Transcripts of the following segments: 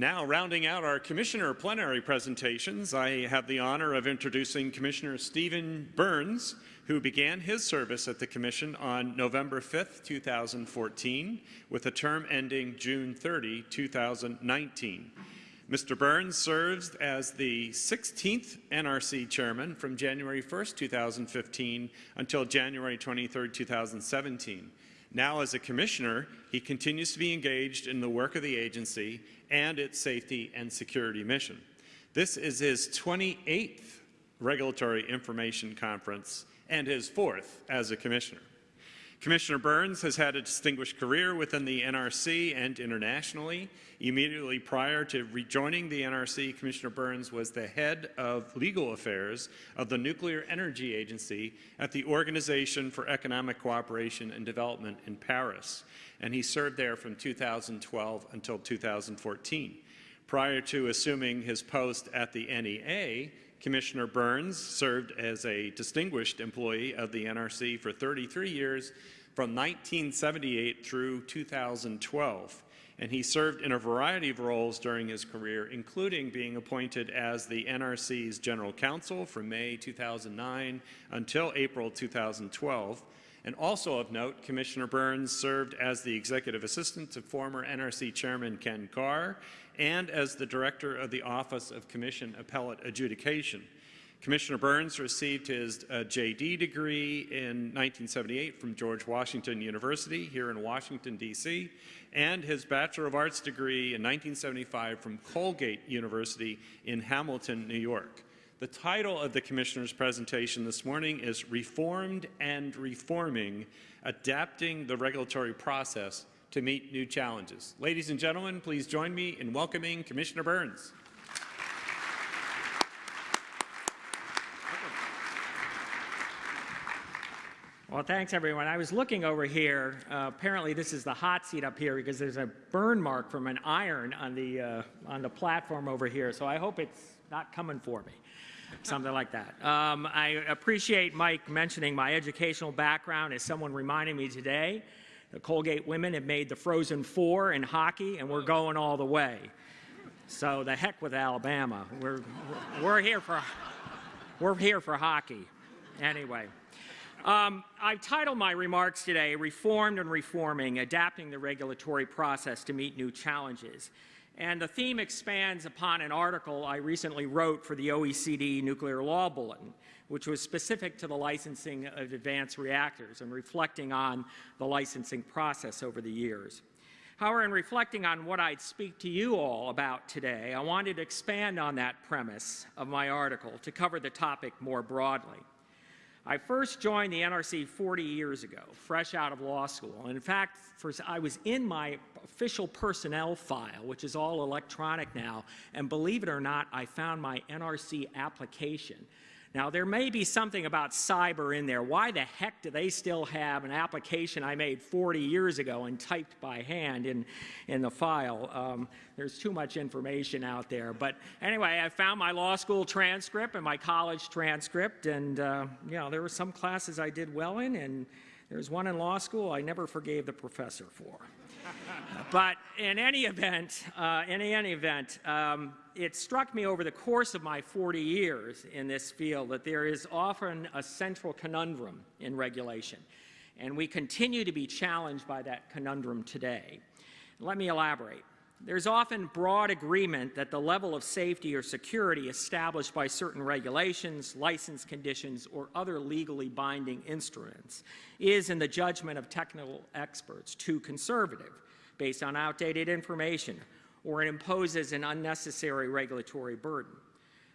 Now, rounding out our Commissioner plenary presentations, I have the honor of introducing Commissioner Stephen Burns, who began his service at the Commission on November 5, 2014, with a term ending June 30, 2019. Mr. Burns serves as the 16th NRC Chairman from January 1, 2015 until January 23, 2017. Now, as a Commissioner, he continues to be engaged in the work of the agency and its safety and security mission. This is his 28th Regulatory Information Conference and his fourth as a Commissioner. Commissioner Burns has had a distinguished career within the NRC and internationally. Immediately prior to rejoining the NRC, Commissioner Burns was the head of legal affairs of the Nuclear Energy Agency at the Organization for Economic Cooperation and Development in Paris, and he served there from 2012 until 2014. Prior to assuming his post at the NEA, Commissioner Burns served as a distinguished employee of the NRC for 33 years from 1978 through 2012 and he served in a variety of roles during his career, including being appointed as the NRC's General Counsel from May 2009 until April 2012. And also of note, Commissioner Burns served as the Executive Assistant to former NRC Chairman Ken Carr and as the Director of the Office of Commission Appellate Adjudication. Commissioner Burns received his uh, JD degree in 1978 from George Washington University here in Washington, D.C., and his Bachelor of Arts degree in 1975 from Colgate University in Hamilton, New York. The title of the Commissioner's presentation this morning is Reformed and Reforming, Adapting the Regulatory Process to Meet New Challenges. Ladies and gentlemen, please join me in welcoming Commissioner Burns. Well, thanks everyone. I was looking over here. Uh, apparently, this is the hot seat up here because there's a burn mark from an iron on the uh, on the platform over here. So I hope it's not coming for me, something like that. Um, I appreciate Mike mentioning my educational background as someone reminding me today. The Colgate women have made the Frozen Four in hockey, and we're going all the way. So the heck with Alabama. We're we're here for we're here for hockey. Anyway. Um, I titled my remarks today, Reformed and Reforming, Adapting the Regulatory Process to Meet New Challenges. And the theme expands upon an article I recently wrote for the OECD Nuclear Law Bulletin, which was specific to the licensing of advanced reactors and reflecting on the licensing process over the years. However, in reflecting on what I'd speak to you all about today, I wanted to expand on that premise of my article to cover the topic more broadly. I first joined the NRC 40 years ago, fresh out of law school. And in fact, I was in my official personnel file, which is all electronic now, and believe it or not, I found my NRC application now, there may be something about cyber in there. Why the heck do they still have an application I made 40 years ago and typed by hand in, in the file? Um, there's too much information out there. But anyway, I found my law school transcript and my college transcript, and uh, you know, there were some classes I did well in, and there's one in law school I never forgave the professor for. but in any event, uh, in any event, um, it struck me over the course of my 40 years in this field that there is often a central conundrum in regulation, and we continue to be challenged by that conundrum today. Let me elaborate. There's often broad agreement that the level of safety or security established by certain regulations, license conditions, or other legally binding instruments is, in the judgment of technical experts, too conservative, based on outdated information, or it imposes an unnecessary regulatory burden.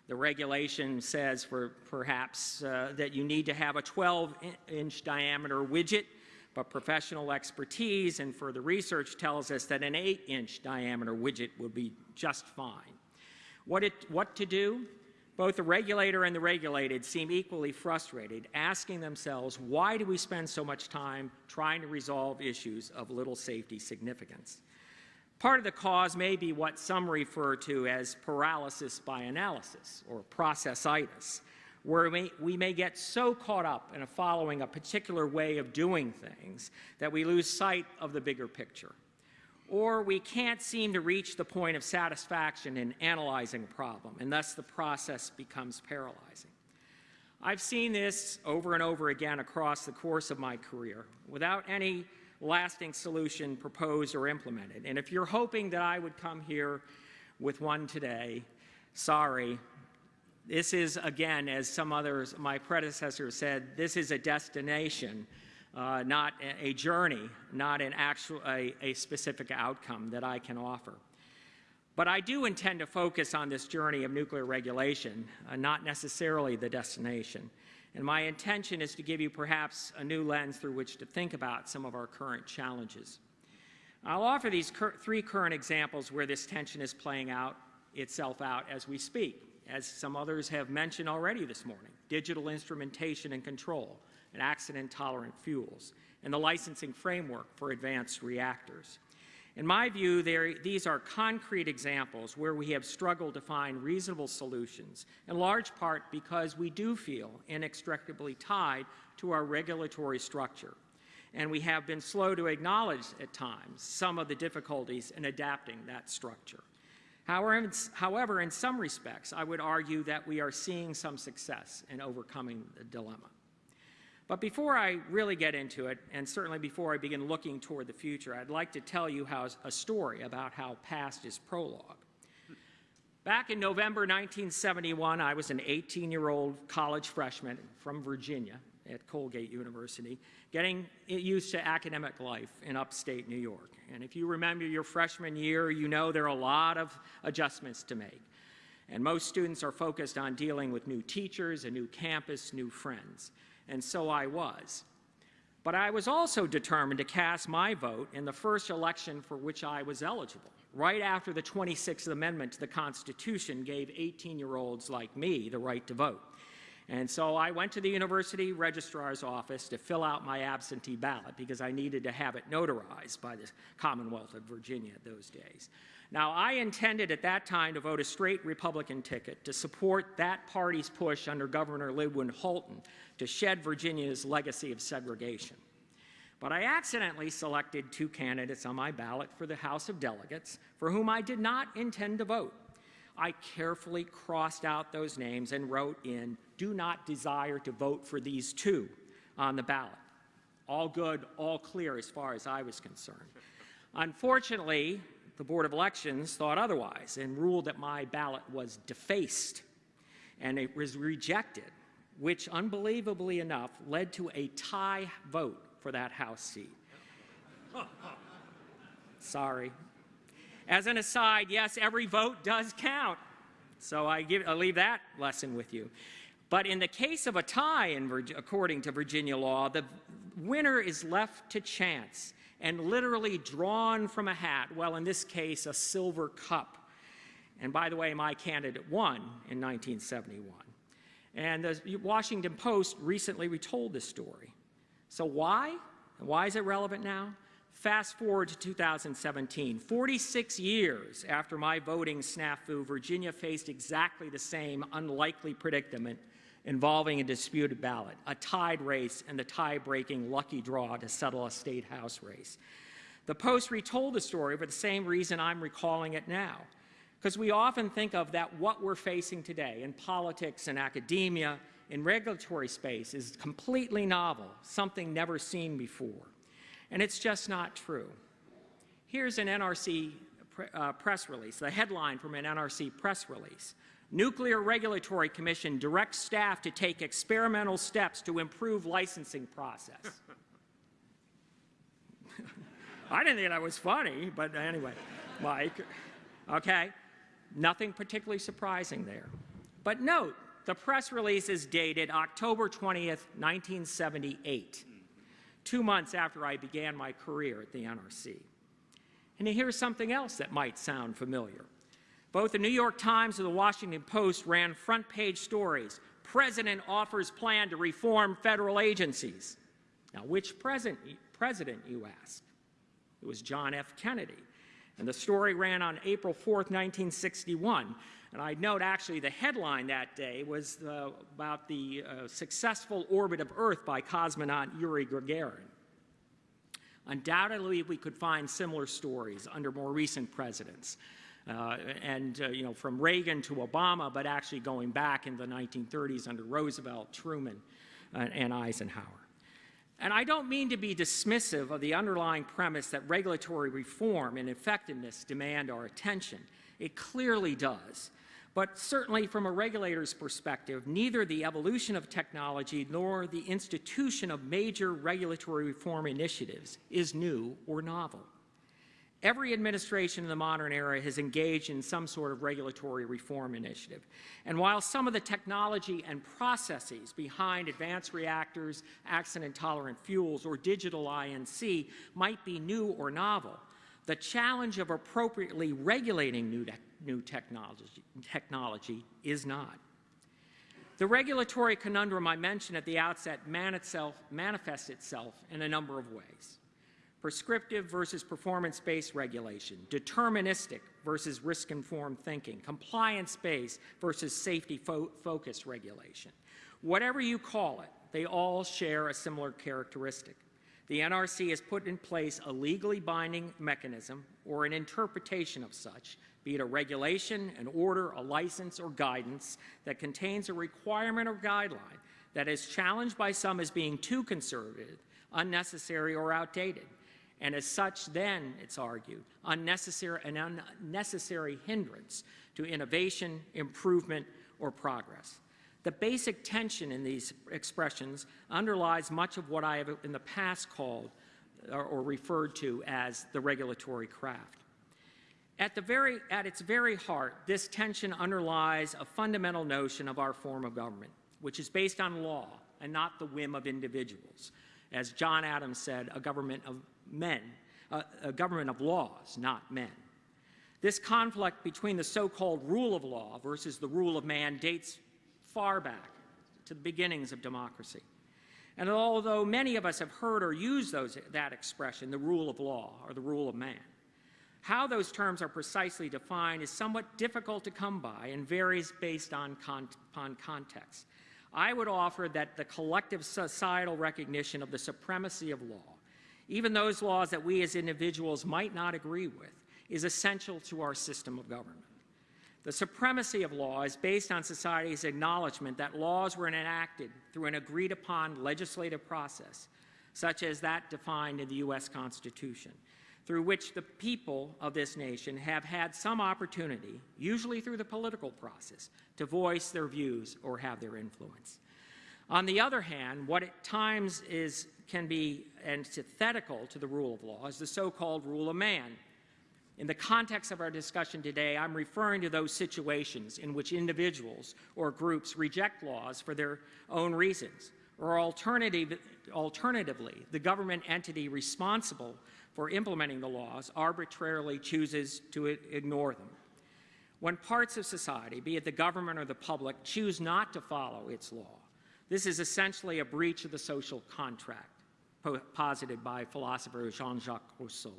The regulation says for perhaps uh, that you need to have a 12-inch diameter widget, but professional expertise and further research tells us that an 8-inch diameter widget would be just fine. What, it, what to do? Both the regulator and the regulated seem equally frustrated, asking themselves, why do we spend so much time trying to resolve issues of little safety significance? Part of the cause may be what some refer to as paralysis by analysis, or processitis, where we, may get so caught up in following a particular way of doing things that we lose sight of the bigger picture. Or we can't seem to reach the point of satisfaction in analyzing a problem, and thus the process becomes paralyzing. I've seen this over and over again across the course of my career without any lasting solution proposed or implemented. And if you're hoping that I would come here with one today, sorry. This is, again, as some others, my predecessors said, this is a destination, uh, not a journey, not an actual, a, a specific outcome that I can offer. But I do intend to focus on this journey of nuclear regulation, uh, not necessarily the destination. And my intention is to give you perhaps a new lens through which to think about some of our current challenges. I'll offer these cur three current examples where this tension is playing out itself out as we speak, as some others have mentioned already this morning, digital instrumentation and control, and accident-tolerant fuels, and the licensing framework for advanced reactors. In my view, these are concrete examples where we have struggled to find reasonable solutions, in large part because we do feel inextricably tied to our regulatory structure. And we have been slow to acknowledge at times some of the difficulties in adapting that structure. However, however, in some respects, I would argue that we are seeing some success in overcoming the dilemma. But before I really get into it, and certainly before I begin looking toward the future, I'd like to tell you how, a story about how past is prologue. Back in November 1971, I was an 18-year-old college freshman from Virginia at Colgate University, getting used to academic life in upstate New York. And if you remember your freshman year, you know there are a lot of adjustments to make. And most students are focused on dealing with new teachers, a new campus, new friends and so I was. But I was also determined to cast my vote in the first election for which I was eligible, right after the 26th Amendment to the Constitution gave 18-year-olds like me the right to vote. And so I went to the university registrar's office to fill out my absentee ballot because I needed to have it notarized by the Commonwealth of Virginia those days. Now, I intended at that time to vote a straight Republican ticket to support that party's push under Governor Linwood Holton to shed Virginia's legacy of segregation. But I accidentally selected two candidates on my ballot for the House of Delegates for whom I did not intend to vote. I carefully crossed out those names and wrote in, do not desire to vote for these two on the ballot. All good, all clear as far as I was concerned. Unfortunately, the Board of Elections thought otherwise and ruled that my ballot was defaced and it was rejected which unbelievably enough led to a tie vote for that House seat. Sorry. As an aside, yes, every vote does count. So I give, I'll leave that lesson with you. But in the case of a tie, in, according to Virginia law, the winner is left to chance and literally drawn from a hat, well, in this case, a silver cup. And by the way, my candidate won in 1971. And the Washington Post recently retold this story. So why? And why is it relevant now? Fast forward to 2017, 46 years after my voting snafu, Virginia faced exactly the same unlikely predicament involving a disputed ballot, a tied race and the tie-breaking lucky draw to settle a state house race. The Post retold the story for the same reason I'm recalling it now. Because we often think of that what we're facing today in politics and academia, in regulatory space, is completely novel, something never seen before. And it's just not true. Here's an NRC uh, press release, the headline from an NRC press release. Nuclear Regulatory Commission directs staff to take experimental steps to improve licensing process. I didn't think that was funny, but anyway, Mike, okay? Nothing particularly surprising there. But note, the press release is dated October 20th, 1978, two months after I began my career at the NRC. And here's something else that might sound familiar. Both the New York Times and the Washington Post ran front page stories. President offers plan to reform federal agencies. Now, which president, president you ask? It was John F. Kennedy. And the story ran on April 4th, 1961. And I'd note actually the headline that day was uh, about the uh, successful orbit of Earth by cosmonaut Yuri Gagarin. Undoubtedly, we could find similar stories under more recent presidents. Uh, and, uh, you know, from Reagan to Obama, but actually going back in the 1930s under Roosevelt, Truman, uh, and Eisenhower. And I don't mean to be dismissive of the underlying premise that regulatory reform and effectiveness demand our attention. It clearly does. But certainly from a regulator's perspective, neither the evolution of technology nor the institution of major regulatory reform initiatives is new or novel. Every administration in the modern era has engaged in some sort of regulatory reform initiative. And while some of the technology and processes behind advanced reactors, accident-tolerant fuels, or digital I&C might be new or novel, the challenge of appropriately regulating new, new technology, technology is not. The regulatory conundrum I mentioned at the outset manifests itself in a number of ways prescriptive versus performance-based regulation, deterministic versus risk-informed thinking, compliance-based versus safety-focused fo regulation. Whatever you call it, they all share a similar characteristic. The NRC has put in place a legally binding mechanism or an interpretation of such, be it a regulation, an order, a license, or guidance that contains a requirement or guideline that is challenged by some as being too conservative, unnecessary, or outdated and as such then, it's argued, unnecessary, an unnecessary hindrance to innovation, improvement, or progress. The basic tension in these expressions underlies much of what I have in the past called or, or referred to as the regulatory craft. At, the very, at its very heart, this tension underlies a fundamental notion of our form of government, which is based on law and not the whim of individuals. As John Adams said, a government of men, uh, a government of laws, not men. This conflict between the so-called rule of law versus the rule of man dates far back to the beginnings of democracy. And although many of us have heard or used those, that expression, the rule of law or the rule of man, how those terms are precisely defined is somewhat difficult to come by and varies based on, con on context. I would offer that the collective societal recognition of the supremacy of law even those laws that we as individuals might not agree with, is essential to our system of government. The supremacy of law is based on society's acknowledgement that laws were enacted through an agreed upon legislative process, such as that defined in the U.S. Constitution, through which the people of this nation have had some opportunity, usually through the political process, to voice their views or have their influence. On the other hand, what at times is can be antithetical to the rule of law is the so-called rule of man. In the context of our discussion today, I'm referring to those situations in which individuals or groups reject laws for their own reasons, or alternative, alternatively, the government entity responsible for implementing the laws arbitrarily chooses to ignore them. When parts of society, be it the government or the public, choose not to follow its law, this is essentially a breach of the social contract posited by philosopher Jean-Jacques Rousseau.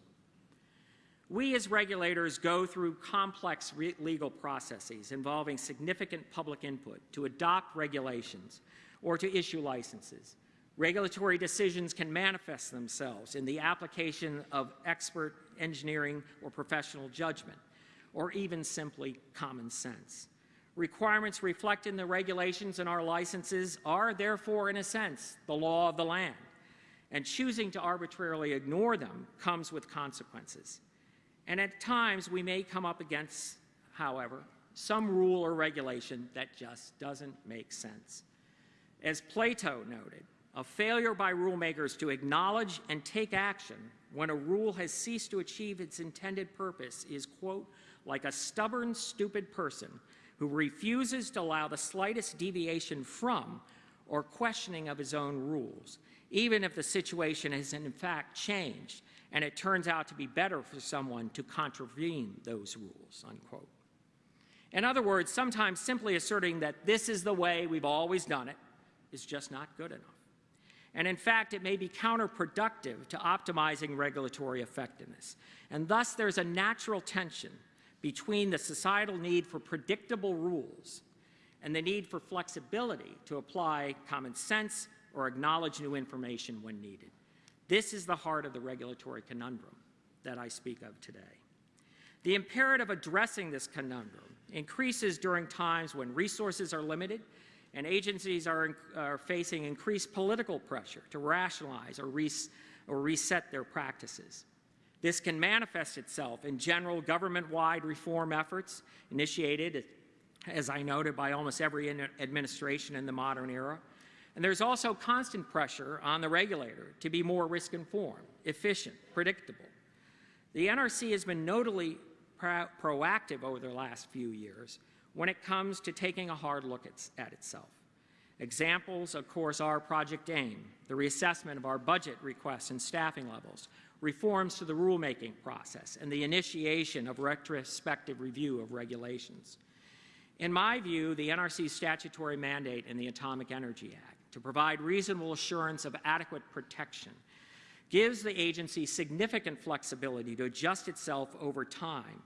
We as regulators go through complex legal processes involving significant public input to adopt regulations or to issue licenses. Regulatory decisions can manifest themselves in the application of expert engineering or professional judgment, or even simply common sense. Requirements reflected in the regulations and our licenses are therefore, in a sense, the law of the land and choosing to arbitrarily ignore them comes with consequences. And at times we may come up against, however, some rule or regulation that just doesn't make sense. As Plato noted, a failure by rulemakers to acknowledge and take action when a rule has ceased to achieve its intended purpose is, quote, like a stubborn, stupid person who refuses to allow the slightest deviation from or questioning of his own rules even if the situation has in fact changed and it turns out to be better for someone to contravene those rules, unquote. In other words, sometimes simply asserting that this is the way we've always done it is just not good enough. And in fact, it may be counterproductive to optimizing regulatory effectiveness. And thus, there's a natural tension between the societal need for predictable rules and the need for flexibility to apply common sense or acknowledge new information when needed. This is the heart of the regulatory conundrum that I speak of today. The imperative addressing this conundrum increases during times when resources are limited and agencies are, are facing increased political pressure to rationalize or, res, or reset their practices. This can manifest itself in general government-wide reform efforts initiated, as I noted, by almost every administration in the modern era. And there's also constant pressure on the regulator to be more risk-informed, efficient, predictable. The NRC has been notably pro proactive over the last few years when it comes to taking a hard look at, at itself. Examples, of course, are Project AIM, the reassessment of our budget requests and staffing levels, reforms to the rulemaking process, and the initiation of retrospective review of regulations. In my view, the NRC's statutory mandate in the Atomic Energy Act to provide reasonable assurance of adequate protection gives the agency significant flexibility to adjust itself over time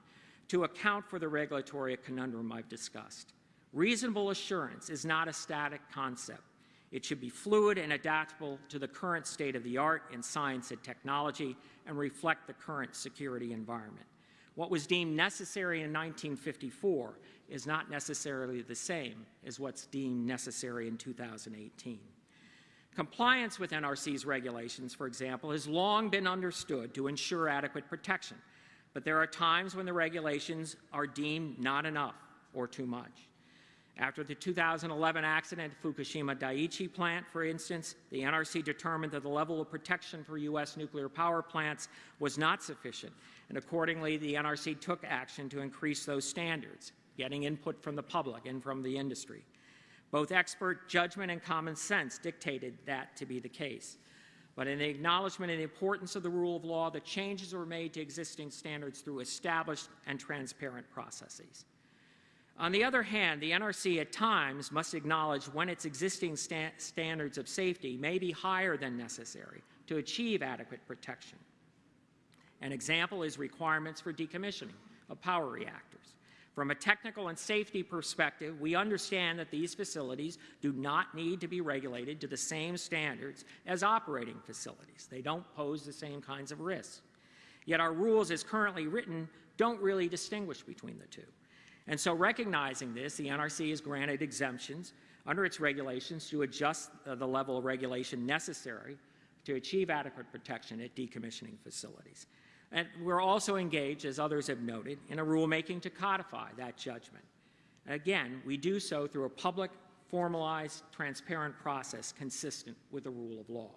to account for the regulatory conundrum I've discussed. Reasonable assurance is not a static concept. It should be fluid and adaptable to the current state of the art in science and technology and reflect the current security environment. What was deemed necessary in 1954 is not necessarily the same as what's deemed necessary in 2018. Compliance with NRC's regulations, for example, has long been understood to ensure adequate protection, but there are times when the regulations are deemed not enough or too much. After the 2011 accident at Fukushima Daiichi plant, for instance, the NRC determined that the level of protection for U.S. nuclear power plants was not sufficient, and accordingly, the NRC took action to increase those standards, getting input from the public and from the industry. Both expert judgment and common sense dictated that to be the case. But in the acknowledgement of the importance of the rule of law, the changes were made to existing standards through established and transparent processes. On the other hand, the NRC at times must acknowledge when its existing sta standards of safety may be higher than necessary to achieve adequate protection. An example is requirements for decommissioning of power reactors. From a technical and safety perspective, we understand that these facilities do not need to be regulated to the same standards as operating facilities. They don't pose the same kinds of risks. Yet our rules as currently written don't really distinguish between the two. And so recognizing this, the NRC has granted exemptions under its regulations to adjust uh, the level of regulation necessary to achieve adequate protection at decommissioning facilities. And we're also engaged, as others have noted, in a rulemaking to codify that judgment. Again, we do so through a public, formalized, transparent process consistent with the rule of law.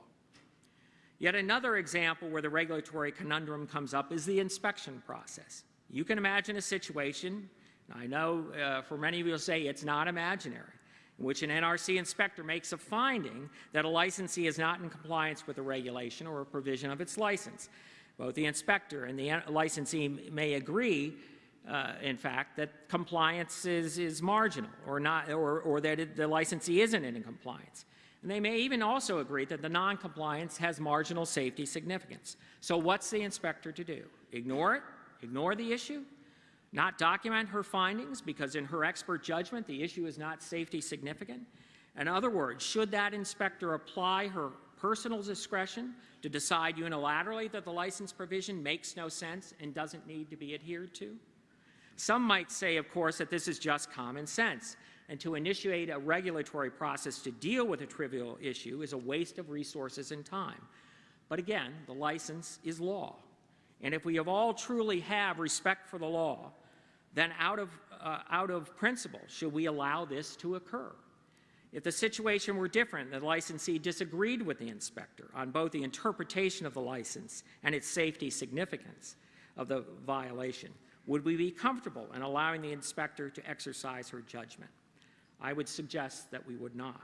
Yet another example where the regulatory conundrum comes up is the inspection process. You can imagine a situation, I know uh, for many of you will say it's not imaginary, in which an NRC inspector makes a finding that a licensee is not in compliance with a regulation or a provision of its license. Both the inspector and the licensee may agree, uh, in fact, that compliance is, is marginal or, not, or, or that it, the licensee isn't in compliance. And they may even also agree that the noncompliance has marginal safety significance. So what's the inspector to do? Ignore it? Ignore the issue? Not document her findings because in her expert judgment the issue is not safety significant? In other words, should that inspector apply her personal discretion to decide unilaterally that the license provision makes no sense and doesn't need to be adhered to? Some might say, of course, that this is just common sense, and to initiate a regulatory process to deal with a trivial issue is a waste of resources and time. But again, the license is law. And if we have all truly have respect for the law, then out of, uh, out of principle, should we allow this to occur? If the situation were different, the licensee disagreed with the inspector on both the interpretation of the license and its safety significance of the violation, would we be comfortable in allowing the inspector to exercise her judgment? I would suggest that we would not.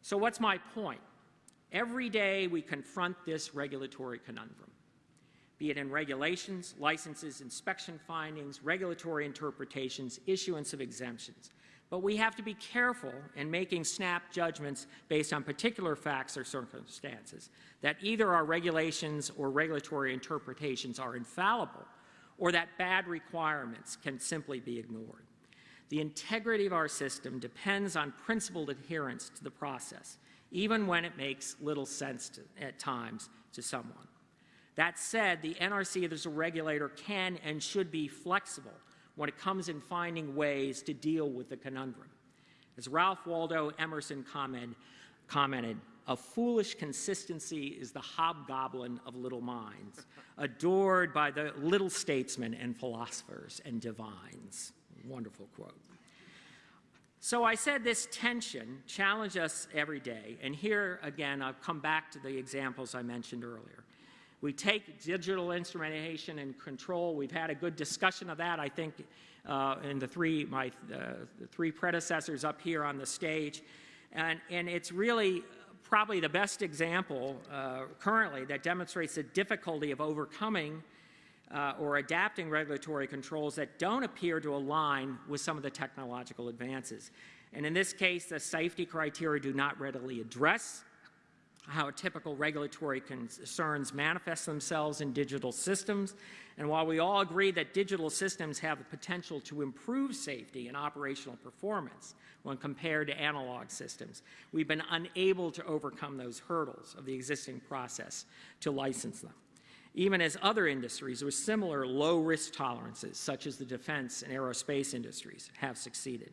So what's my point? Every day we confront this regulatory conundrum, be it in regulations, licenses, inspection findings, regulatory interpretations, issuance of exemptions. But we have to be careful in making snap judgments based on particular facts or circumstances, that either our regulations or regulatory interpretations are infallible or that bad requirements can simply be ignored. The integrity of our system depends on principled adherence to the process, even when it makes little sense to, at times to someone. That said, the NRC as a regulator can and should be flexible when it comes in finding ways to deal with the conundrum. As Ralph Waldo Emerson comment, commented, a foolish consistency is the hobgoblin of little minds, adored by the little statesmen and philosophers and divines. Wonderful quote. So I said this tension challenged us every day, and here again I've come back to the examples I mentioned earlier. We take digital instrumentation and control. We've had a good discussion of that, I think, uh, in the three, my uh, the three predecessors up here on the stage. And, and it's really probably the best example uh, currently that demonstrates the difficulty of overcoming uh, or adapting regulatory controls that don't appear to align with some of the technological advances. And in this case, the safety criteria do not readily address how typical regulatory concerns manifest themselves in digital systems. And while we all agree that digital systems have the potential to improve safety and operational performance when compared to analog systems, we've been unable to overcome those hurdles of the existing process to license them. Even as other industries with similar low risk tolerances, such as the defense and aerospace industries, have succeeded.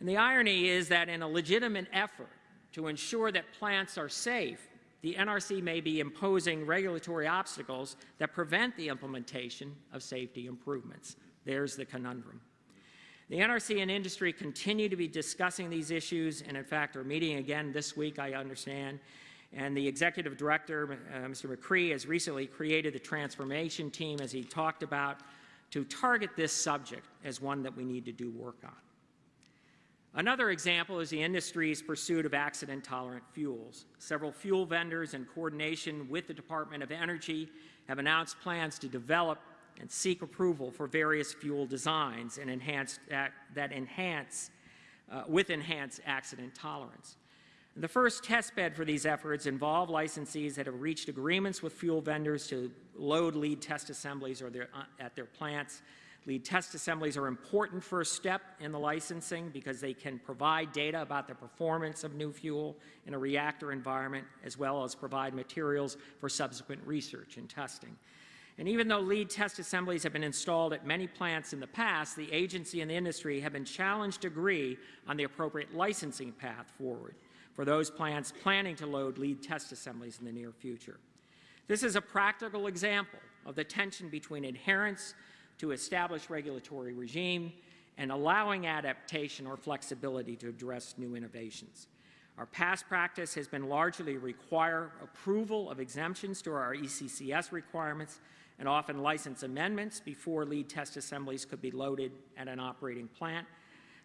And the irony is that in a legitimate effort to ensure that plants are safe, the NRC may be imposing regulatory obstacles that prevent the implementation of safety improvements. There's the conundrum. The NRC and industry continue to be discussing these issues, and in fact are meeting again this week, I understand. And the executive director, uh, Mr. McCree, has recently created the transformation team, as he talked about, to target this subject as one that we need to do work on. Another example is the industry's pursuit of accident-tolerant fuels. Several fuel vendors, in coordination with the Department of Energy, have announced plans to develop and seek approval for various fuel designs and enhanced, that enhance, uh, with enhanced accident tolerance. The first test bed for these efforts involve licensees that have reached agreements with fuel vendors to load lead test assemblies or their, uh, at their plants Lead test assemblies are important first step in the licensing because they can provide data about the performance of new fuel in a reactor environment as well as provide materials for subsequent research and testing. And even though lead test assemblies have been installed at many plants in the past, the agency and the industry have been challenged to agree on the appropriate licensing path forward for those plants planning to load lead test assemblies in the near future. This is a practical example of the tension between adherence to establish regulatory regime and allowing adaptation or flexibility to address new innovations. Our past practice has been largely require approval of exemptions to our ECCS requirements and often license amendments before lead test assemblies could be loaded at an operating plant.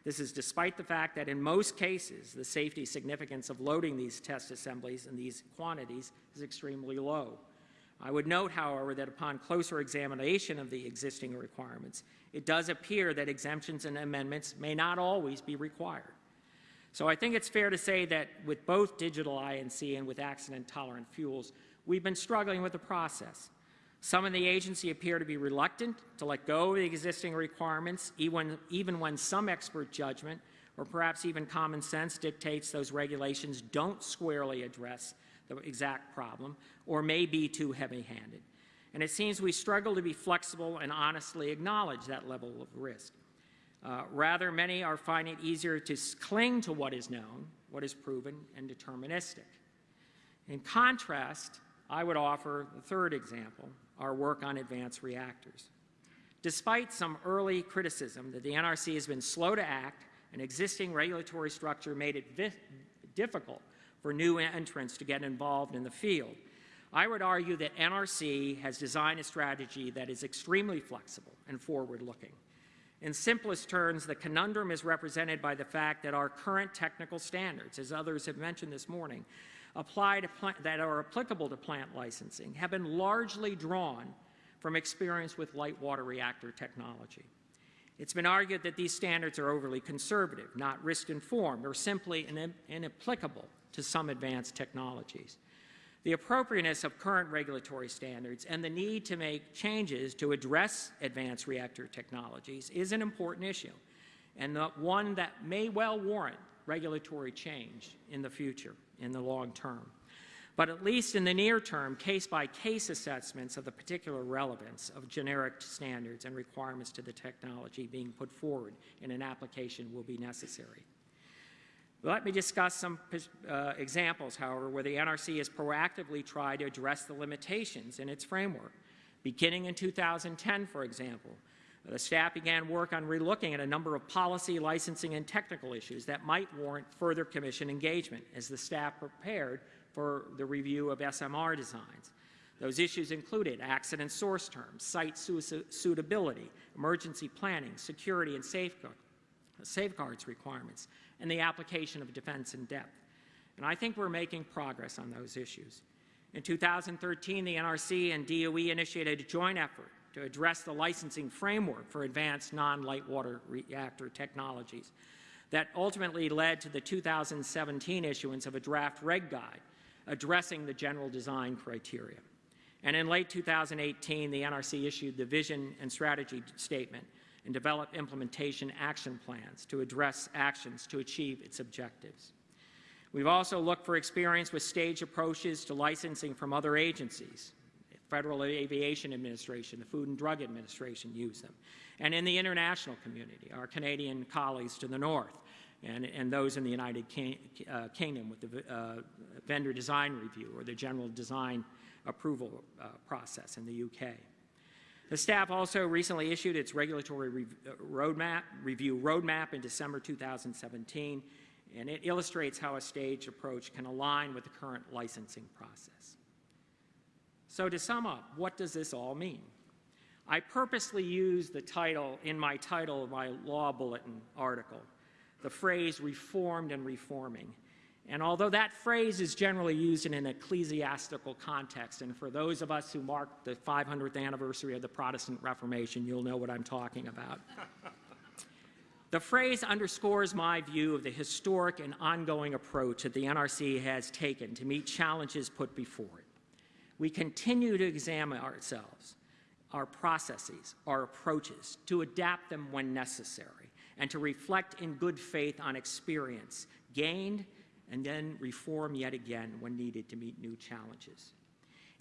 This is despite the fact that in most cases, the safety significance of loading these test assemblies in these quantities is extremely low. I would note, however, that upon closer examination of the existing requirements, it does appear that exemptions and amendments may not always be required. So I think it's fair to say that with both digital I&C and with accident-tolerant fuels, we've been struggling with the process. Some in the agency appear to be reluctant to let go of the existing requirements, even, even when some expert judgment or perhaps even common sense dictates those regulations don't squarely address the exact problem, or may be too heavy-handed. And it seems we struggle to be flexible and honestly acknowledge that level of risk. Uh, rather, many are finding it easier to cling to what is known, what is proven, and deterministic. In contrast, I would offer the third example, our work on advanced reactors. Despite some early criticism that the NRC has been slow to act, an existing regulatory structure made it difficult for new entrants to get involved in the field. I would argue that NRC has designed a strategy that is extremely flexible and forward-looking. In simplest terms, the conundrum is represented by the fact that our current technical standards, as others have mentioned this morning, apply to that are applicable to plant licensing have been largely drawn from experience with light water reactor technology. It's been argued that these standards are overly conservative, not risk-informed, or simply inapplicable to some advanced technologies. The appropriateness of current regulatory standards and the need to make changes to address advanced reactor technologies is an important issue, and one that may well warrant regulatory change in the future, in the long term. but at least in the near term, case-by-case assessments of the particular relevance of generic standards and requirements to the technology being put forward in an application will be necessary. Let me discuss some uh, examples, however, where the NRC has proactively tried to address the limitations in its framework. Beginning in 2010, for example, the staff began work on relooking at a number of policy, licensing, and technical issues that might warrant further commission engagement as the staff prepared for the review of SMR designs. Those issues included accident source terms, site suitability, emergency planning, security and safeguards requirements, and the application of defense in depth. And I think we're making progress on those issues. In 2013, the NRC and DOE initiated a joint effort to address the licensing framework for advanced non-light water reactor technologies that ultimately led to the 2017 issuance of a draft reg guide addressing the general design criteria. And in late 2018, the NRC issued the vision and strategy statement and developed implementation action plans to address actions to achieve its objectives. We've also looked for experience with stage approaches to licensing from other agencies. The Federal Aviation Administration, the Food and Drug Administration use them. And in the international community, our Canadian colleagues to the north, and, and those in the United King, uh, Kingdom with the uh, vendor design review or the general design approval uh, process in the UK. The staff also recently issued its regulatory re uh, roadmap, review roadmap in December 2017, and it illustrates how a staged approach can align with the current licensing process. So to sum up, what does this all mean? I purposely used the title in my title of my law bulletin article, the phrase reformed and reforming, and although that phrase is generally used in an ecclesiastical context, and for those of us who mark the 500th anniversary of the Protestant Reformation, you'll know what I'm talking about. the phrase underscores my view of the historic and ongoing approach that the NRC has taken to meet challenges put before it. We continue to examine ourselves, our processes, our approaches, to adapt them when necessary, and to reflect in good faith on experience gained and then reform yet again when needed to meet new challenges.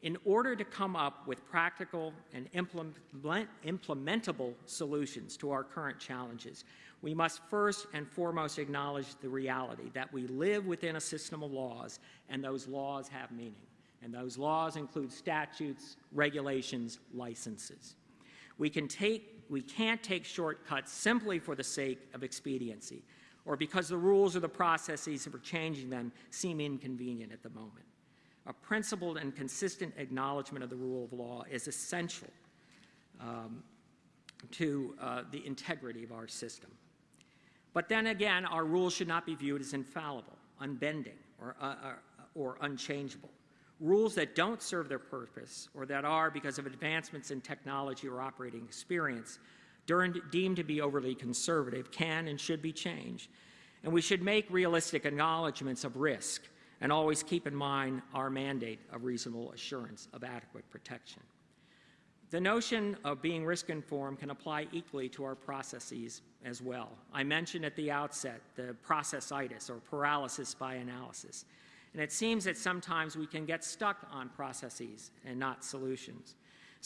In order to come up with practical and implement, implementable solutions to our current challenges, we must first and foremost acknowledge the reality that we live within a system of laws and those laws have meaning. And those laws include statutes, regulations, licenses. We, can take, we can't take shortcuts simply for the sake of expediency or because the rules or the processes for changing them seem inconvenient at the moment. A principled and consistent acknowledgement of the rule of law is essential um, to uh, the integrity of our system. But then again, our rules should not be viewed as infallible, unbending, or, uh, uh or unchangeable. Rules that don't serve their purpose or that are, because of advancements in technology or operating experience, deemed to be overly conservative can and should be changed. And we should make realistic acknowledgments of risk and always keep in mind our mandate of reasonable assurance of adequate protection. The notion of being risk-informed can apply equally to our processes as well. I mentioned at the outset the processitis or paralysis by analysis. And it seems that sometimes we can get stuck on processes and not solutions.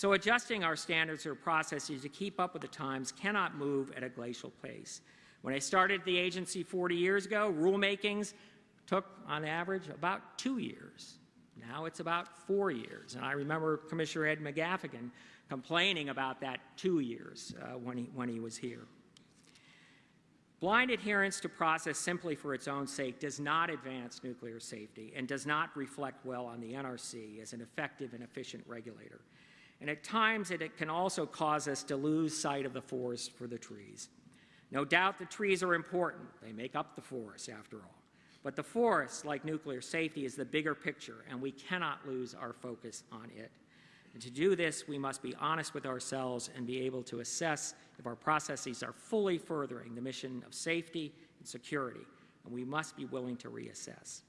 So adjusting our standards or processes to keep up with the times cannot move at a glacial pace. When I started the agency 40 years ago, rulemakings took, on average, about two years. Now it's about four years. And I remember Commissioner Ed McGaffigan complaining about that two years uh, when, he, when he was here. Blind adherence to process simply for its own sake does not advance nuclear safety and does not reflect well on the NRC as an effective and efficient regulator. And at times, it, it can also cause us to lose sight of the forest for the trees. No doubt the trees are important. They make up the forest, after all. But the forest, like nuclear safety, is the bigger picture, and we cannot lose our focus on it. And to do this, we must be honest with ourselves and be able to assess if our processes are fully furthering the mission of safety and security, and we must be willing to reassess.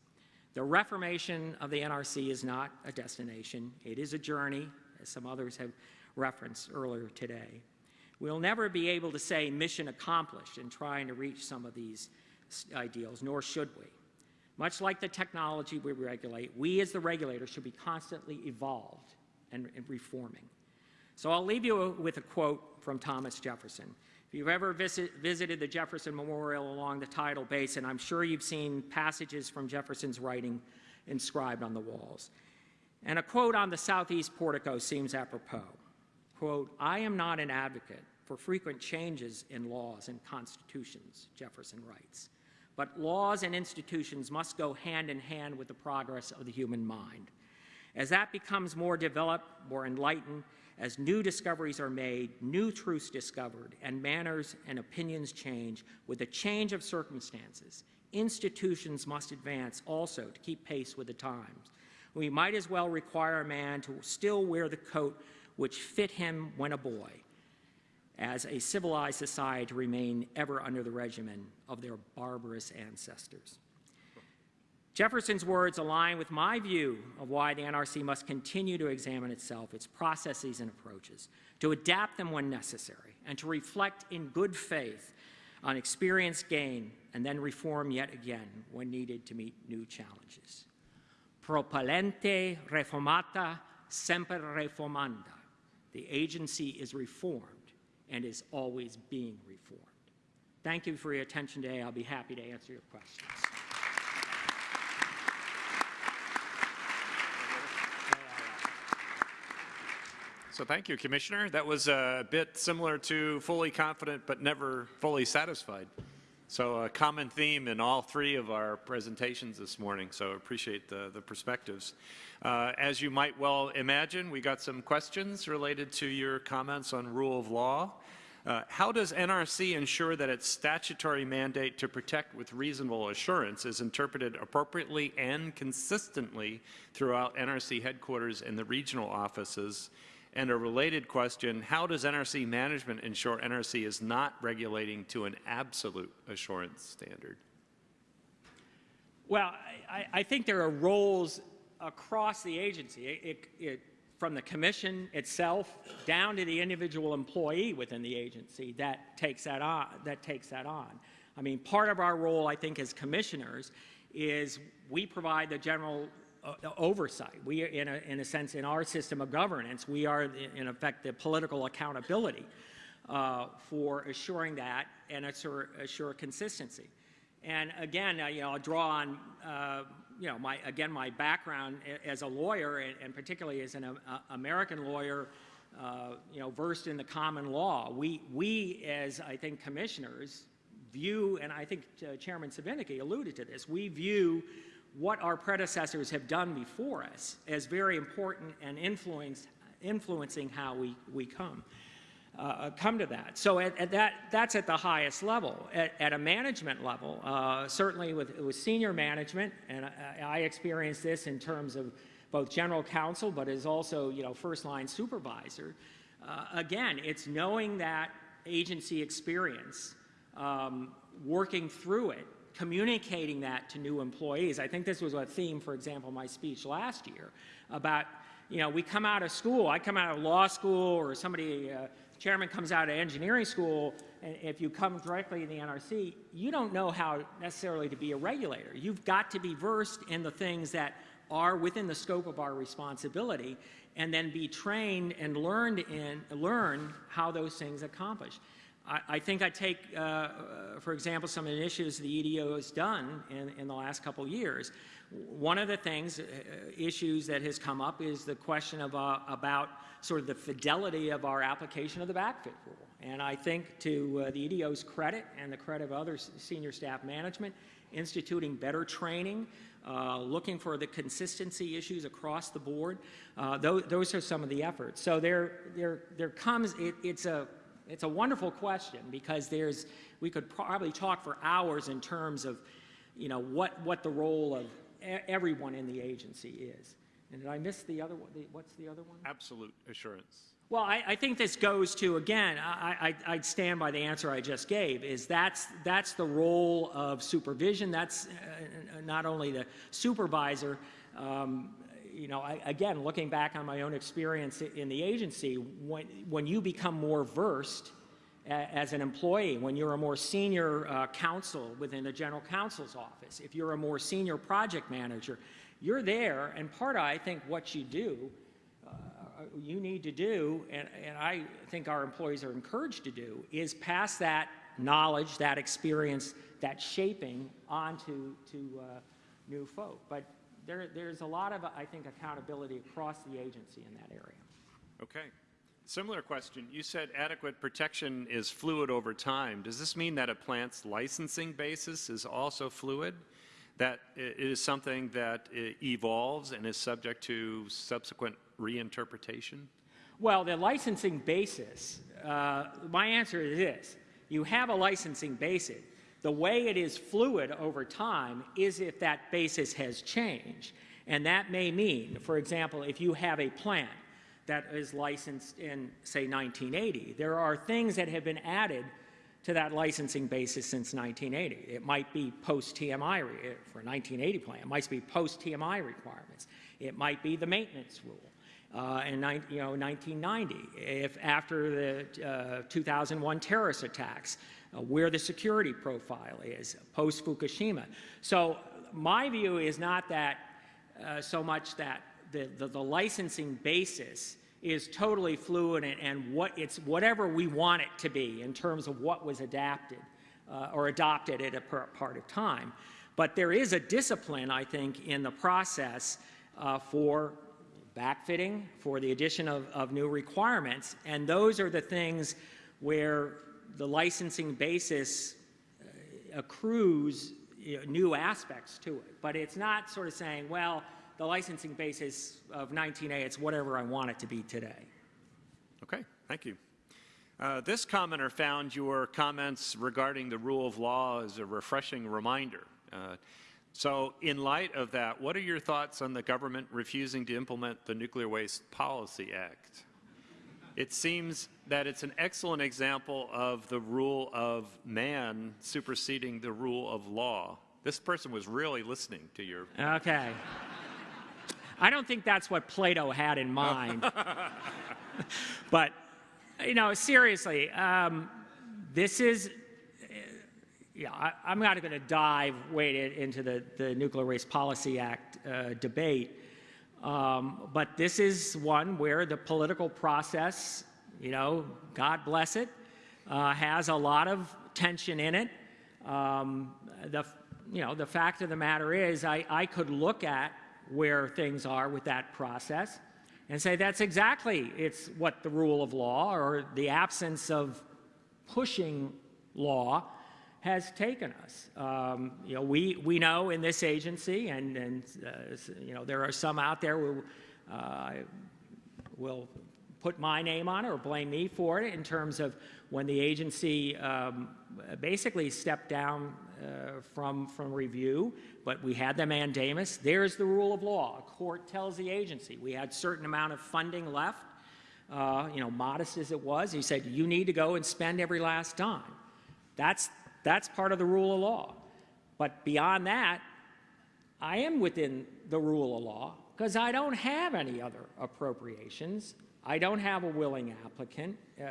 The reformation of the NRC is not a destination. It is a journey, as some others have referenced earlier today. We'll never be able to say mission accomplished in trying to reach some of these ideals, nor should we. Much like the technology we regulate, we as the regulator should be constantly evolved and, and reforming. So I'll leave you with a quote from Thomas Jefferson. If you've ever visit, visited the Jefferson Memorial along the tidal basin, I'm sure you've seen passages from Jefferson's writing inscribed on the walls. And a quote on the southeast portico seems apropos. Quote, I am not an advocate for frequent changes in laws and constitutions, Jefferson writes. But laws and institutions must go hand in hand with the progress of the human mind. As that becomes more developed, more enlightened, as new discoveries are made, new truths discovered, and manners and opinions change with the change of circumstances, institutions must advance also to keep pace with the times. We might as well require a man to still wear the coat which fit him when a boy, as a civilized society to remain ever under the regimen of their barbarous ancestors. Jefferson's words align with my view of why the NRC must continue to examine itself, its processes and approaches, to adapt them when necessary, and to reflect in good faith on experience gained, and then reform yet again when needed to meet new challenges. Propellente reformata semper reformanda. The agency is reformed and is always being reformed. Thank you for your attention today. I'll be happy to answer your questions. So thank you, Commissioner. That was a bit similar to fully confident but never fully satisfied. So a common theme in all three of our presentations this morning, so appreciate the, the perspectives. Uh, as you might well imagine, we got some questions related to your comments on rule of law. Uh, how does NRC ensure that its statutory mandate to protect with reasonable assurance is interpreted appropriately and consistently throughout NRC headquarters and the regional offices? And a related question, how does NRC management ensure NRC is not regulating to an absolute assurance standard? Well, I, I think there are roles across the agency, it, it, from the commission itself down to the individual employee within the agency that takes that on. That takes that on. I mean, part of our role, I think, as commissioners, is we provide the general uh, oversight. We, in a, in a sense, in our system of governance, we are, in effect, the political accountability uh, for assuring that and assure, assure consistency. And again, uh, you know, I'll draw on, uh, you know, my, again, my background as a lawyer, and, and particularly as an uh, American lawyer, uh, you know, versed in the common law. We, we as, I think, commissioners view, and I think Chairman Svinicki alluded to this, we view what our predecessors have done before us as very important and influence, influencing how we, we come. Uh, come to that. So at, at, that, that's at the highest level. At, at a management level, uh, certainly with, with senior management, and I, I experienced this in terms of both general counsel, but as also you know first line supervisor. Uh, again, it's knowing that agency experience, um, working through it, communicating that to new employees. I think this was a theme, for example, my speech last year about, you know, we come out of school, I come out of law school or somebody, uh, chairman comes out of engineering school, and if you come directly in the NRC, you don't know how necessarily to be a regulator. You've got to be versed in the things that are within the scope of our responsibility and then be trained and learned in, learn how those things accomplish. I, think I take, uh, uh, for example, some of the initiatives the EDO has done in, in the last couple of years. One of the things, uh, issues that has come up is the question of, uh, about sort of the fidelity of our application of the backfit rule. And I think to uh, the EDO's credit and the credit of other senior staff management, instituting better training, uh, looking for the consistency issues across the board. Uh, those, those, are some of the efforts. So there, there, there comes, it, it's a it's a wonderful question because there's, we could probably talk for hours in terms of, you know, what, what the role of everyone in the agency is. And did I miss the other one? what's the other one? Absolute assurance. Well, I, I think this goes to, again, I, I, would stand by the answer I just gave, is that's, that's the role of supervision. That's uh, not only the supervisor, um, you know, I, again, looking back on my own experience in the agency, when, when you become more versed a- as an employee, when you're a more senior uh, counsel within the general counsel's office, if you're a more senior project manager, you're there, and part of, I think, what you do, uh, you need to do, and, and I think our employees are encouraged to do, is pass that knowledge, that experience, that shaping onto to uh, new folk. But there, there's a lot of, I think, accountability across the agency in that area. Okay. Similar question. You said adequate protection is fluid over time. Does this mean that a plant's licensing basis is also fluid? That it is something that evolves and is subject to subsequent reinterpretation? Well, the licensing basis, uh, my answer is this. You have a licensing basis. The way it is fluid over time is if that basis has changed. And that may mean, for example, if you have a plant that is licensed in, say, 1980, there are things that have been added to that licensing basis since 1980. It might be post-TMI, for a 1980 plant, it might be post-TMI requirements. It might be the maintenance rule uh, in you know, 1990, if after the uh, 2001 terrorist attacks, uh, where the security profile is, post-Fukushima. So my view is not that uh, so much that the, the, the licensing basis is totally fluid and, and what it's whatever we want it to be in terms of what was adapted uh, or adopted at a part of time. But there is a discipline, I think, in the process uh, for backfitting, for the addition of, of new requirements, and those are the things where the licensing basis uh, accrues you know, new aspects to it. But it's not sort of saying, well, the licensing basis of 19A, it's whatever I want it to be today. Okay, thank you. Uh, This commenter found your comments regarding the rule of law as a refreshing reminder. Uh, So in light of that, what are your thoughts on the government refusing to implement the Nuclear Waste Policy Act? It seems that it's an excellent example of the rule of man superseding the rule of law. This person was really listening to your Okay. I don't think that's what Plato had in mind. but, you know, seriously, um, this is, yeah, I, I'm not going to dive way into the, the Nuclear Waste Policy Act uh, debate. Um, but this is one where the political process, you know, God bless it, uh, has a lot of tension in it. Um, the, you know, the fact of the matter is, I, I could look at where things are with that process and say that's exactly it's what the rule of law or the absence of pushing law has taken us. Um, you know, we, we know in this agency, and, and uh, you know, there are some out there who uh, will put my name on it or blame me for it in terms of when the agency um, basically stepped down uh, from, from review, but we had the mandamus. There's the rule of law. A court tells the agency we had certain amount of funding left, uh, you know, modest as it was. He said, you need to go and spend every last dime. That's, that's part of the rule of law. But beyond that, I am within the rule of law because I don't have any other appropriations. I don't have a willing applicant, uh,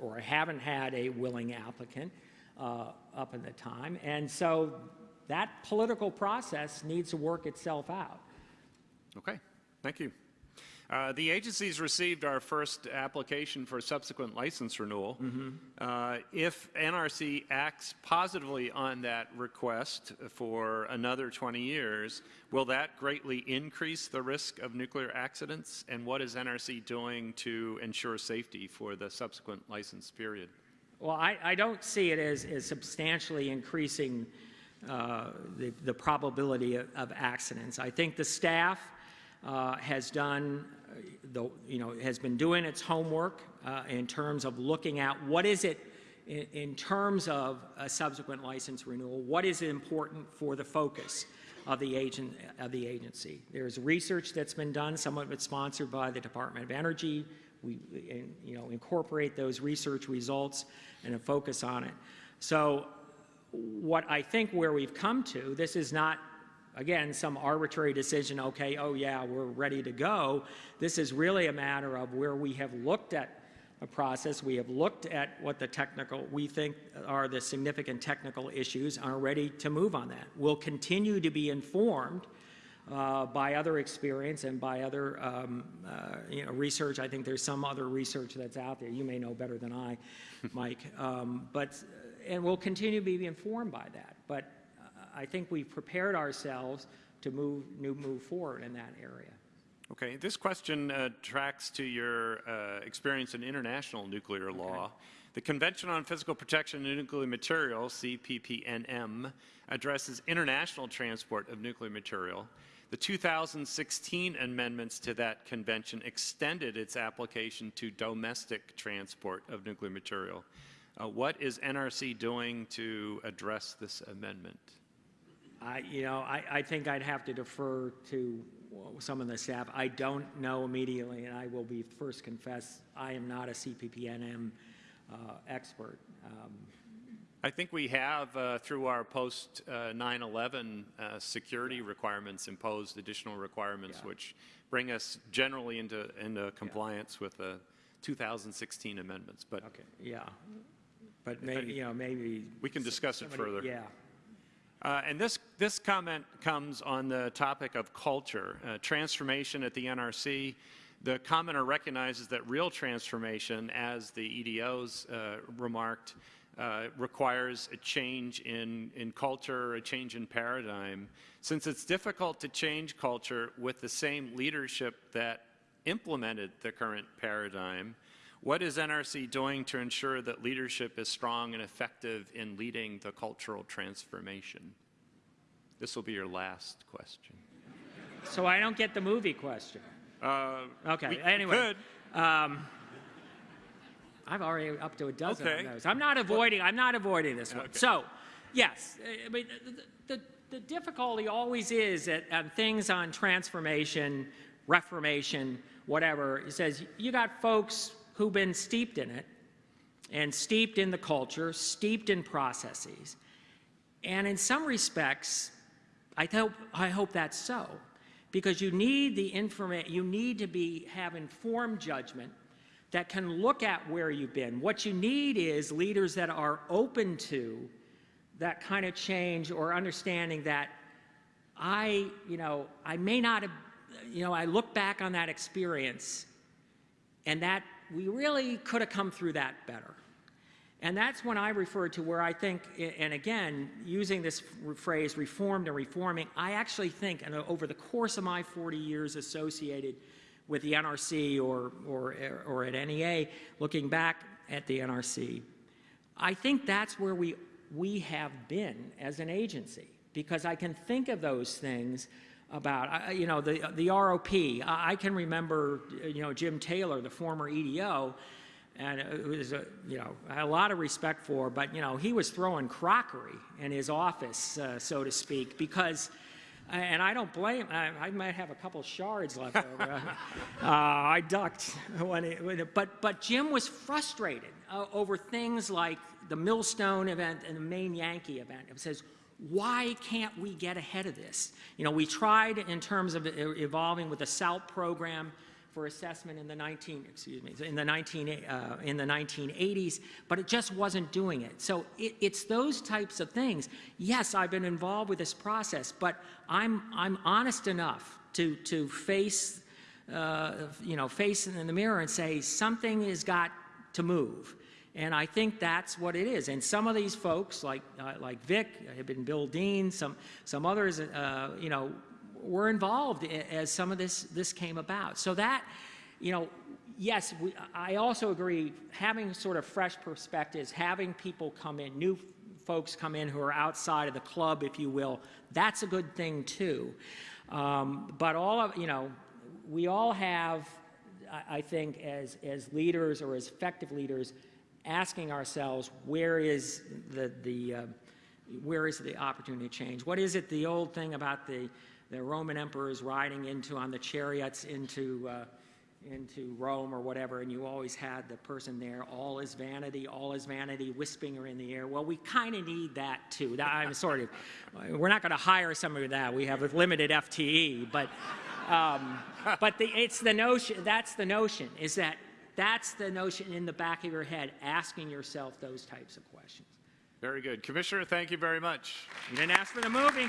or I haven't had a willing applicant uh, up in the time. And so that political process needs to work itself out. Okay, thank you. Uh, The agency's received our first application for subsequent license renewal. Uh, If NRC acts positively on that request for another 20 years, will that greatly increase the risk of nuclear accidents? And what is NRC doing to ensure safety for the subsequent license period? Well, I, I don't see it as, as substantially increasing uh, the, the probability of, of accidents. I think the staff uh, has done, uh, the, you know, has been doing its homework uh, in terms of looking at what is it in, in terms of a subsequent license renewal, what is important for the focus of the agent of the agency. There's research that's been done, some of it sponsored by the Department of Energy. We, you know, incorporate those research results and a focus on it. So, what I think where we've come to, this is not, again, some arbitrary decision. Okay, oh yeah, we're ready to go. This is really a matter of where we have looked at uh, process. We have looked at what the technical, we think are the significant technical issues, and are ready to move on that. We'll continue to be informed uh, by other experience and by other um, uh, you know, research. I think there's some other research that's out there. You may know better than I, Mike. Um, but, and we'll continue to be informed by that. But I think we've prepared ourselves to move, new, move forward in that area. Okay, this question uh, tracks to your uh, experience in international nuclear law. The Convention on Physical Protection of Nuclear Material, CPPNM, addresses international transport of nuclear material. The 2016 amendments to that convention extended its application to domestic transport of nuclear material. Uh, what is NRC doing to address this amendment? I, you know, I, I think I'd have to defer to some of the staff. I don't know immediately, and I will be first confess, I am not a CPPNM uh, expert. Um, I think we have, uh, through our post uh, 9/11 uh, security requirements, imposed additional requirements, Yeah. which bring us generally into, into compliance with the 2016 amendments. But Okay, yeah. But maybe, you know, maybe. we can discuss it further. Yeah. Uh, And this, this comment comes on the topic of culture, uh, transformation at the NRC. The commenter recognizes that real transformation, as the EDOs uh, remarked, uh, requires a change in, in culture, a change in paradigm. Since it's difficult to change culture with the same leadership that implemented the current paradigm, what is NRC doing to ensure that leadership is strong and effective in leading the cultural transformation? This will be your last question. So I don't get the movie question. Uh, Okay, anyway. Um, I've already up to a dozen Okay. of those. I'm not avoiding, I'm not avoiding this one. Okay. So, yes, I mean, the, the, the difficulty always is that on things on transformation, reformation, whatever, it says you got folks who've been steeped in it and steeped in the culture, steeped in processes. And in some respects, I hope, I hope that's so, because you need the information, you need to be, have informed judgment that can look at where you've been. What you need is leaders that are open to that kind of change or understanding that I, you know, I may not have, you know, I look back on that experience and that we really could have come through that better. And that's when I refer to where I think, and again, using this phrase reformed and reforming, I actually think, and uh, over the course of my 40 years associated with the NRC or, or, uh, or at NEA, looking back at the NRC, I think that's where we, we have been as an agency, because I can think of those things about, I- you know, the, the ROP. I I can remember, you know, Jim Taylor, the former EDO, and it was, a, you know, a lot of respect for, but, you know, he was throwing crockery in his office, uh, so to speak, because, and I don't blame, I, I might have a couple shards left over. uh, I ducked when it, when it- but, but Jim was frustrated uh, over things like the Millstone event and the Maine Yankee event. It says, why can't we get ahead of this? You know, we tried in terms of evolving with the SALP program for assessment in the 19, excuse me, in the 19, uh, in the 1980s, but it just wasn't doing it. So it, it's those types of things. Yes, I've been involved with this process, but I'm, I'm honest enough to, to face, uh, you know, face in the mirror and say, something has got to move. And I think that's what it is. And some of these folks, like, uh, like Vic, have been Bill Dean, some, some others, uh, you know, were involved as some of this, this came about. So that, you know, yes, we, I also agree, having sort of fresh perspectives, having people come in, new folks come in who are outside of the club, if you will, that's a good thing too. Um, but all of, you know, we all have, I, I think, as, as leaders or as effective leaders, asking ourselves, where is the, the, uh, where is the opportunity to change? What is it, the old thing about the, the Roman emperors riding into, on the chariots into, uh, into Rome or whatever, and you always had the person there, all is vanity, all is vanity, her in the air. Well, we kind of need that too. That, I'm sort of, we're not going to hire somebody with that. We have a limited FTE, but, um, but the, it's the notion, that's the notion, is that that's the notion in the back of your head, asking yourself those types of questions. Very good. Commissioner, thank you very much. You didn't ask for the movie.